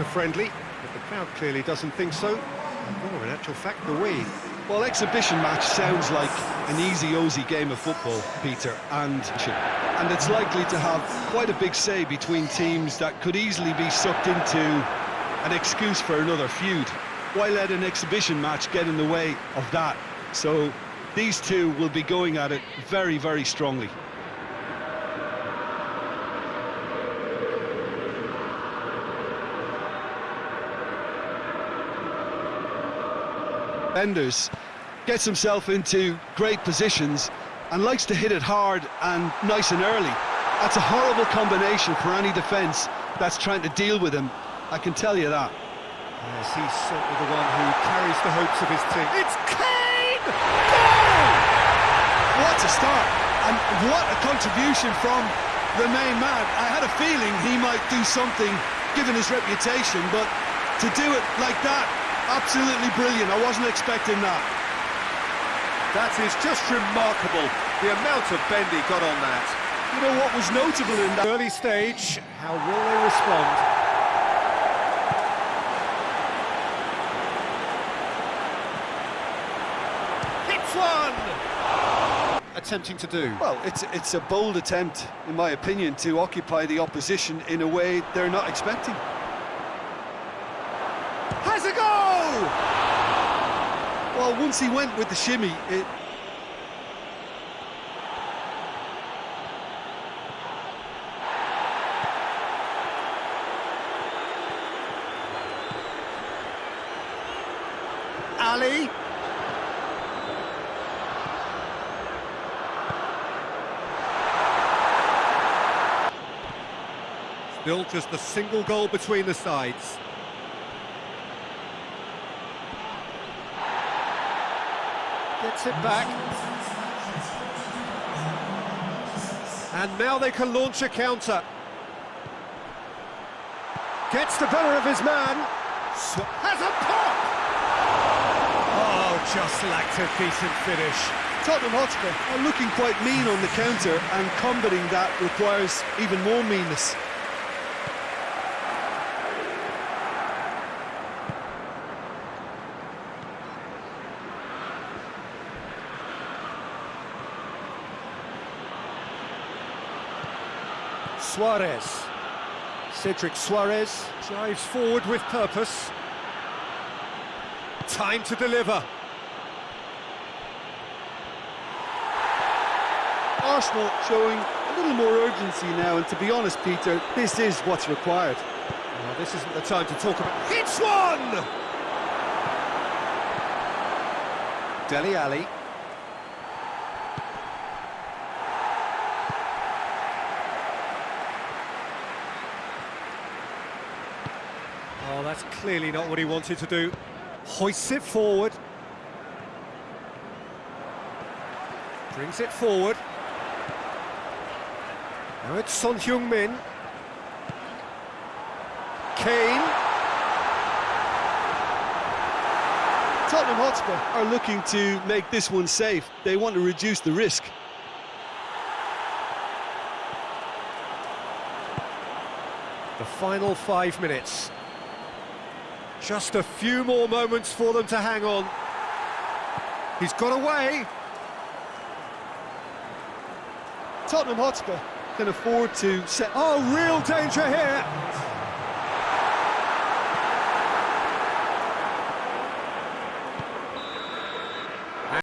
a friendly, but the crowd clearly doesn't think so. Or in actual fact, the we. Well, exhibition match sounds like an easy-osy game of football, Peter, and and it's likely to have quite a big say between teams that could easily be sucked into an excuse for another feud. Why let an exhibition match get in the way of that? So these two will be going at it very, very strongly. Enders gets himself into great positions and likes to hit it hard and nice and early. That's a horrible combination for any defence that's trying to deal with him, I can tell you that. Yes, he's certainly the one who carries the hopes of his team. It's Kane! Goal! What a start, and what a contribution from the main man. I had a feeling he might do something, given his reputation, but to do it like that, absolutely brilliant. I wasn't expecting that. That is just remarkable, the amount of bend he got on that. You know what was notable in that early stage, how will they respond? Hits one! Attempting to do. Well, it's it's a bold attempt, in my opinion, to occupy the opposition in a way they're not expecting. Has a goal! Well, once he went with the shimmy, it... Alli. Still just a single goal between the sides. Gets it back. And now they can launch a counter. Gets the better of his man. Has a pop! Oh, just lacked a decent finish. Tottenham Hotspur are looking quite mean on the counter, and combating that requires even more meanness. Suarez. Cedric Soares drives forward with purpose. Time to deliver. Arsenal showing a little more urgency now, and to be honest, Peter, this is what's required. Well, this isn't the time to talk about... Hits one! Dele Alli. That's clearly not what he wanted to do. Hoists it forward. Brings it forward. Now it's Son Heung-min. Kane. Tottenham Hotspur are looking to make this one safe. They want to reduce the risk. The final five minutes. Just a few more moments for them to hang on. He's got away. Tottenham Hotspur can afford to set... Oh, real danger here.